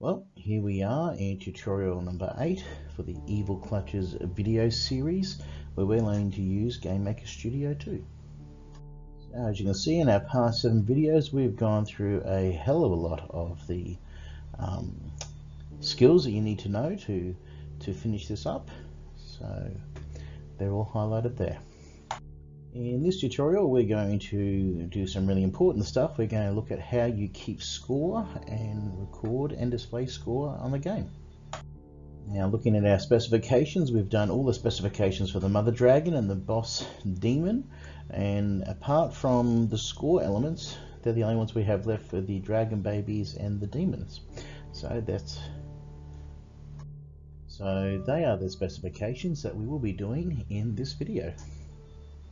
Well, here we are in tutorial number 8 for the Evil Clutches video series where we're learning to use GameMaker Studio 2. So as you can see in our past 7 videos we've gone through a hell of a lot of the um, skills that you need to know to, to finish this up. So they're all highlighted there. In this tutorial we're going to do some really important stuff. We're going to look at how you keep score and record and display score on the game. Now looking at our specifications, we've done all the specifications for the mother dragon and the boss demon and apart from the score elements, they're the only ones we have left for the dragon babies and the demons. So that's so they are the specifications that we will be doing in this video.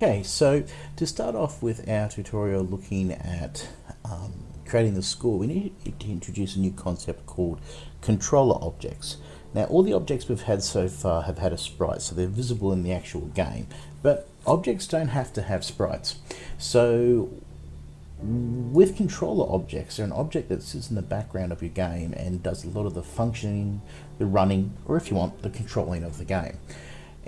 Okay, so to start off with our tutorial looking at um, creating the score, we need to introduce a new concept called controller objects. Now, all the objects we've had so far have had a sprite, so they're visible in the actual game, but objects don't have to have sprites. So with controller objects, they're an object that sits in the background of your game and does a lot of the functioning, the running, or if you want, the controlling of the game.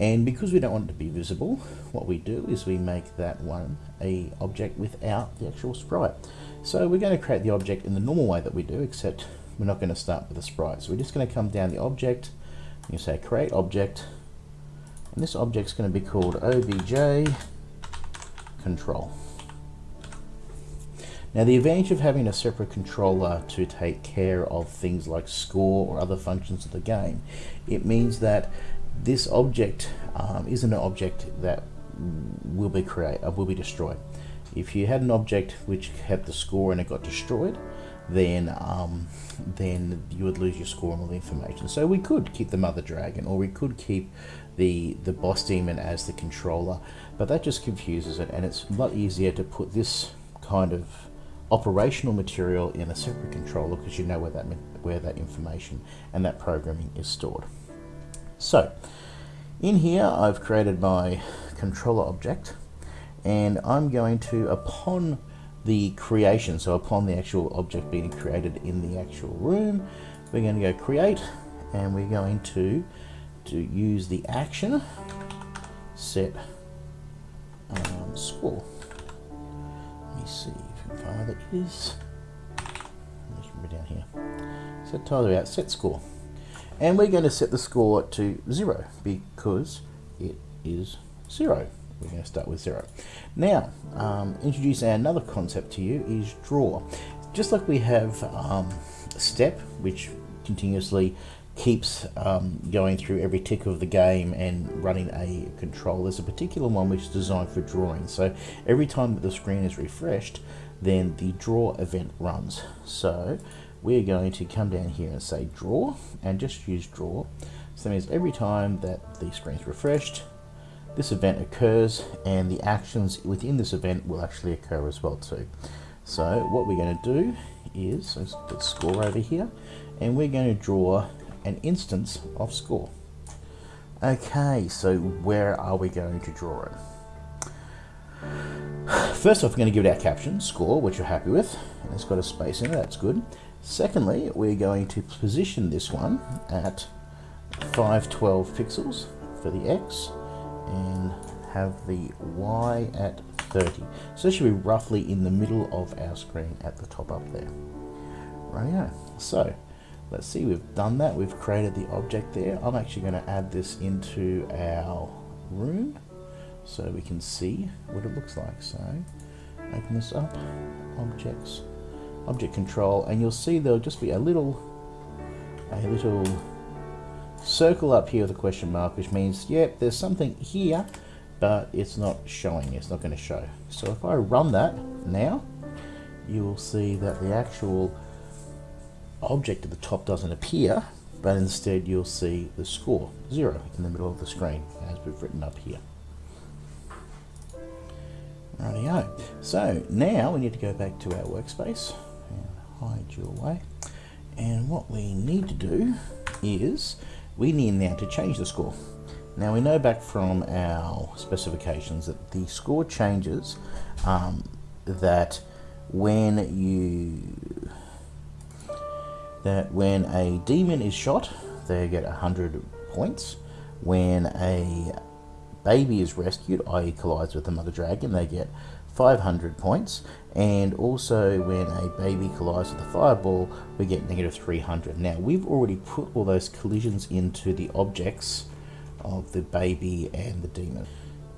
And because we don't want it to be visible, what we do is we make that one a object without the actual sprite. So we're going to create the object in the normal way that we do, except we're not going to start with a sprite. So we're just going to come down the object, you say create object, and this object's going to be called obj control. Now the advantage of having a separate controller to take care of things like score or other functions of the game, it means that this object um, isn't an object that will be create uh, will be destroyed. If you had an object which had the score and it got destroyed, then um, then you would lose your score and all the information. So we could keep the mother dragon, or we could keep the the boss demon as the controller, but that just confuses it, and it's a lot easier to put this kind of operational material in a separate controller because you know where that where that information and that programming is stored. So in here I've created my controller object and I'm going to upon the creation so upon the actual object being created in the actual room we're going to go create and we're going to to use the action set um, score. Let me see if far that is. Down here. Set title out set score and we're going to set the score to zero because it is zero. We're going to start with zero. Now, um, introduce another concept to you is draw. Just like we have um, step, which continuously keeps um, going through every tick of the game and running a control. There's a particular one which is designed for drawing. So every time that the screen is refreshed, then the draw event runs. So we're going to come down here and say draw and just use draw. So that means every time that the screen is refreshed, this event occurs and the actions within this event will actually occur as well too. So what we're going to do is, let's put score over here, and we're going to draw an instance of score. Okay, so where are we going to draw it? First off, we're going to give it our caption, score, which you're happy with, and it's got a space in it, that's good. Secondly, we're going to position this one at 512 pixels for the X and have the Y at 30. So it should be roughly in the middle of our screen at the top up there. Rightio. So let's see, we've done that. We've created the object there. I'm actually going to add this into our room so we can see what it looks like. So open this up, objects, object control and you'll see there'll just be a little a little circle up here with a question mark which means yep there's something here but it's not showing it's not going to show. So if I run that now you will see that the actual object at the top doesn't appear but instead you'll see the score zero in the middle of the screen as we've written up here. Rightio. So now we need to go back to our workspace hide you away. And what we need to do is we need now to change the score. Now we know back from our specifications that the score changes um, that when you that when a demon is shot, they get 100 points. When a baby is rescued, i.e. collides with the mother dragon, they get 500 points. And also when a baby collides with a fireball, we get negative 300. Now we've already put all those collisions into the objects of the baby and the demon.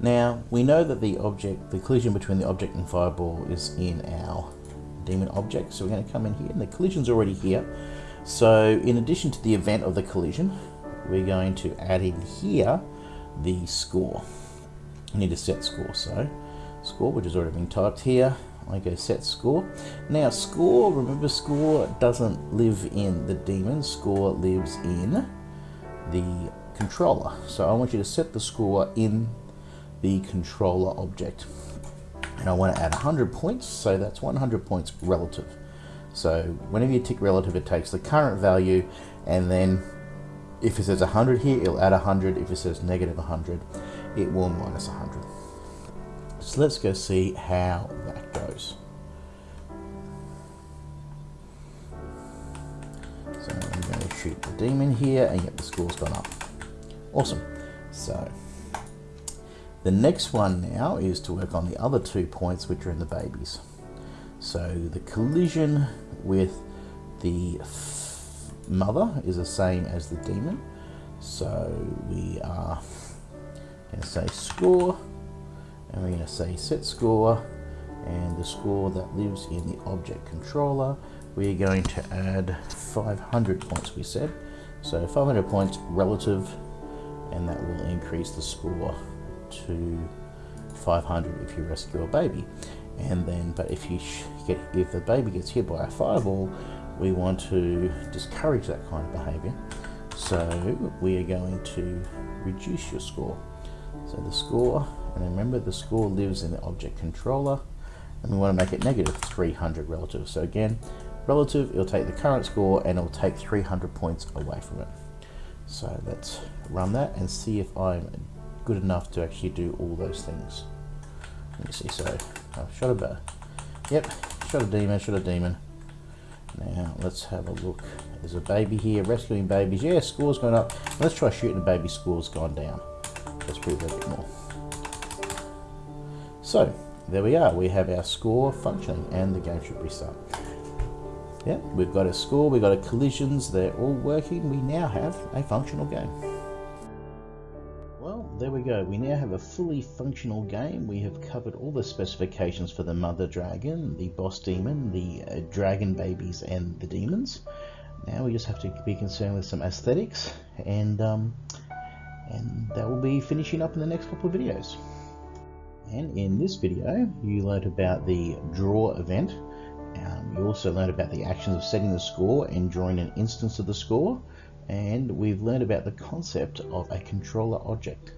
Now we know that the object, the collision between the object and fireball is in our demon object. So we're going to come in here and the collision's already here. So in addition to the event of the collision, we're going to add in here the score. I need a set score, so score, which has already been typed here. I go set score. Now score, remember score doesn't live in the demon, score lives in the controller. So I want you to set the score in the controller object. And I want to add 100 points, so that's 100 points relative. So whenever you tick relative, it takes the current value and then if it says 100 here, it'll add 100. If it says negative 100, it will minus 100. So let's go see how that goes. So I'm going to shoot the demon here and get the score's gone up. Awesome. So the next one now is to work on the other two points which are in the babies. So the collision with the mother is the same as the demon. So we are going to say score, and we're going to say set score, and the score that lives in the object controller, we're going to add 500 points, we said. So 500 points relative, and that will increase the score to 500 if you rescue a baby. And then, but if you get, if the baby gets hit by a fireball, we want to discourage that kind of behavior. So we are going to reduce your score. So the score, and remember the score lives in the object controller, and we want to make it negative 300 relative. So again, relative, it'll take the current score and it'll take 300 points away from it. So let's run that and see if I'm good enough to actually do all those things. Let me see, so I've shot a bear. Yep, shot a demon, shot a demon. Now let's have a look. There's a baby here, rescuing babies. Yeah, score's gone up. Let's try shooting a baby, score's gone down. Let's prove a bit more. So, there we are. We have our score functioning and the game should restart. Yeah, we've got a score, we've got a collisions, they're all working. We now have a functional game Well, there we go. We now have a fully functional game. We have covered all the specifications for the mother dragon, the boss demon, the uh, dragon babies, and the demons. Now we just have to be concerned with some aesthetics, and um, and that will be finishing up in the next couple of videos. And in this video, you learned about the draw event. Um, you also learned about the actions of setting the score and drawing an instance of the score. And we've learned about the concept of a controller object.